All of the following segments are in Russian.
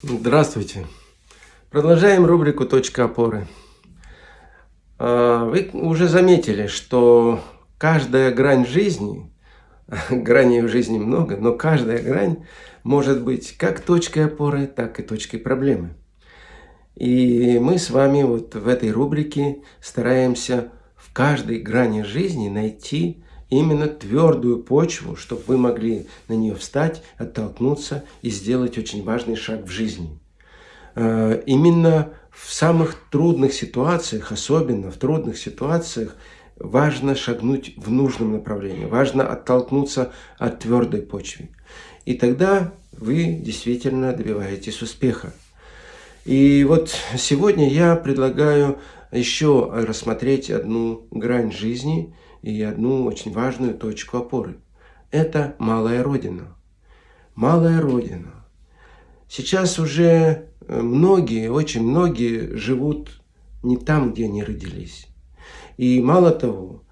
Здравствуйте! Продолжаем рубрику «Точка опоры». А, вы уже заметили, что каждая грань жизни, граней в жизни много, но каждая грань может быть как точкой опоры, так и точкой проблемы. И мы с вами вот в этой рубрике стараемся в каждой грани жизни найти именно твердую почву, чтобы вы могли на нее встать, оттолкнуться и сделать очень важный шаг в жизни. Э, именно в самых трудных ситуациях, особенно в трудных ситуациях, важно шагнуть в нужном направлении, важно оттолкнуться от твердой почвы. И тогда вы действительно добиваетесь успеха. И вот сегодня я предлагаю еще рассмотреть одну грань жизни – и одну очень важную точку опоры. Это малая родина. Малая родина. Сейчас уже э, многие, очень многие живут не там, где они родились. И мало того,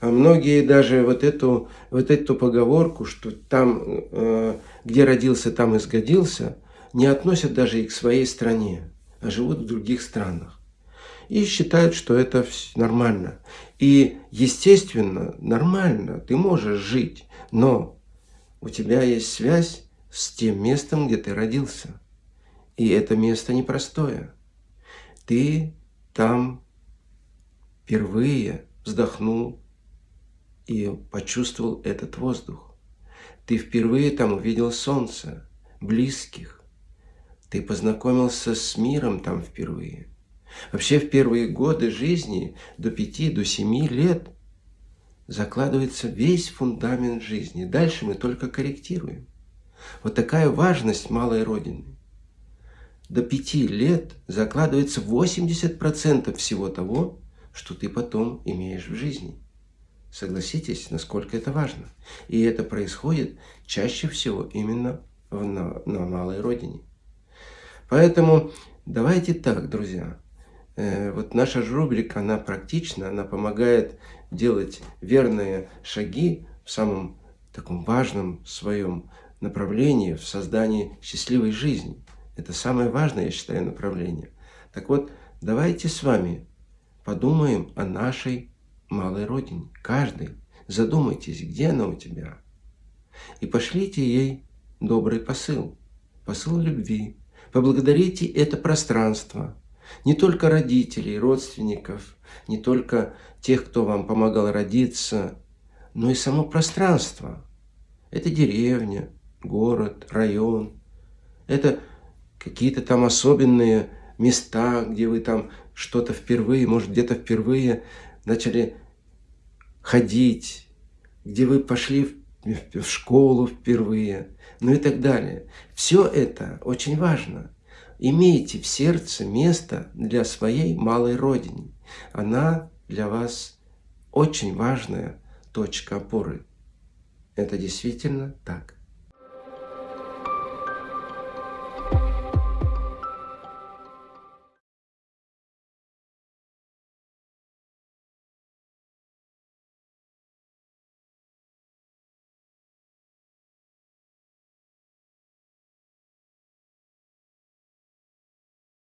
а многие даже вот эту, вот эту поговорку, что там, э, где родился, там и сгодился, не относят даже и к своей стране, а живут в других странах и считают, что это нормально. И, естественно, нормально, ты можешь жить, но у тебя есть связь с тем местом, где ты родился. И это место непростое. Ты там впервые вздохнул и почувствовал этот воздух. Ты впервые там увидел солнце, близких. Ты познакомился с миром там впервые. Вообще в первые годы жизни, до 5, до 7 лет, закладывается весь фундамент жизни. Дальше мы только корректируем. Вот такая важность малой Родины. До 5 лет закладывается 80% всего того, что ты потом имеешь в жизни. Согласитесь, насколько это важно. И это происходит чаще всего именно на, на малой родине. Поэтому давайте так, друзья. Э, вот наша рубрика, она практична, она помогает делать верные шаги в самом таком важном своем направлении, в создании счастливой жизни. Это самое важное, я считаю, направление. Так вот, давайте с вами подумаем о нашей малой родине. Каждый. Задумайтесь, где она у тебя. И пошлите ей добрый посыл. Посыл любви. Поблагодарите это пространство, не только родителей, родственников, не только тех, кто вам помогал родиться, но и само пространство. Это деревня, город, район. Это какие-то там особенные места, где вы там что-то впервые, может где-то впервые начали ходить, где вы пошли в школу впервые, ну и так далее. Все это очень важно. Имейте в сердце место для своей малой родины. Она для вас очень важная точка опоры. Это действительно так.